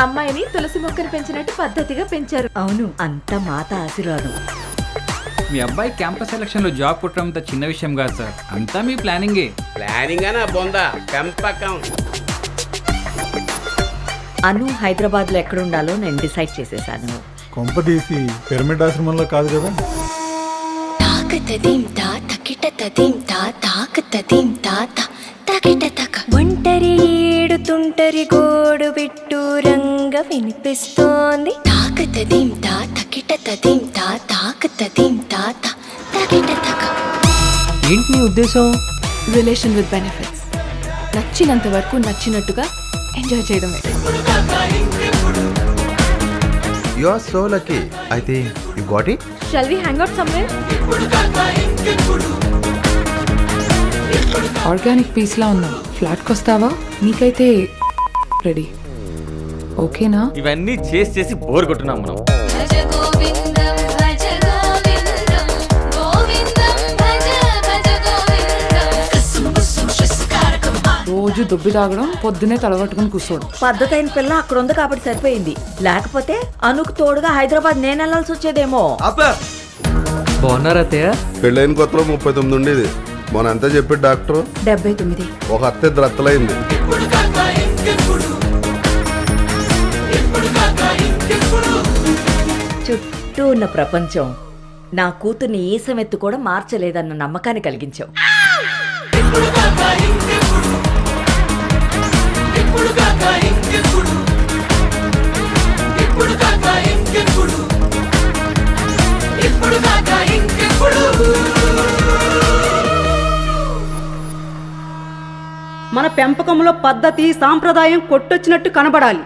అమ్మాయిని తులసి మొక్కను పెంచినట్టు పద్ధతిగా పెంచారు. అవును అంత మాత ఆశీర్వాదం. మీ అబ్బాయి క్యాంపస్ సెలక్షన్లో జాబ్ కొట్టడం అంత చిన్న విషయం కాదు సార్. అంతా మీ ప్లానింగే. ప్లానింగ్ అనా బొందా పెంపకం. అను హైదరాబాద్లో ఎక్కడ ఉండాలో నేను డిసైడ్ చేసేసాను. కొంప తీసి పిరమిడ్ ఆశ్రమంలో కాదు కదా? తాకతదీం తా తకిట తదీం తా తాకతదీం తాత తకిట తక. ఒంటరి ఏడుతుంటరి గోడు రంగ వినిపిస్తోంది. తాకతదీం తా తకిట తదీం తా తాకతదీం తాత తకిట తక. ఏంటి నీ ఉద్దేశం? Relation with benefits. నచ్చినంత వరకు నచ్చినట్టుగా ఎంజాయ్ చేయడమే. You are so lucky. I think you got it. Shall we hang out somewhere organic piece లా ఉన్నావు ఫ్లాట్కి వస్తావా నీకైతే రెడీ ఓకేనా? ఇవన్నీ చేసి చేసి బోర్ కొట్టున్నాం మనం. రోజు దుబ్బి తాగడం పొద్దునే తలగట్టుకుని కూర్చోడు పద్ధతి అయిన పిల్ల అక్కడ ఉంది కాబట్టి సరిపోయింది. లేకపోతే అనుకు తోడుగా హైదరాబాద్ నేను వెళ్ళాల్సి వచ్చేదేమో. బాగున్నారా అత్తయ్య? పెళ్ళైన కొత్తలో ముప్పై తొమ్మిది ఉండేది. మొన్న అంతా చెప్పాడు డాక్టర్. డెబ్బై తొమ్మిది. ఒక అత్త ఇద్దరు చుట్టూ ఉన్న ప్రపంచం. నా కూతుర్ని ఈసమెత్తు కూడా మార్చలేదన్న నమ్మకాన్ని కలిగించావు. మన పెంపకంలో పద్ధతి సాంప్రదాయం కొట్టొచ్చినట్టు కనబడాలి.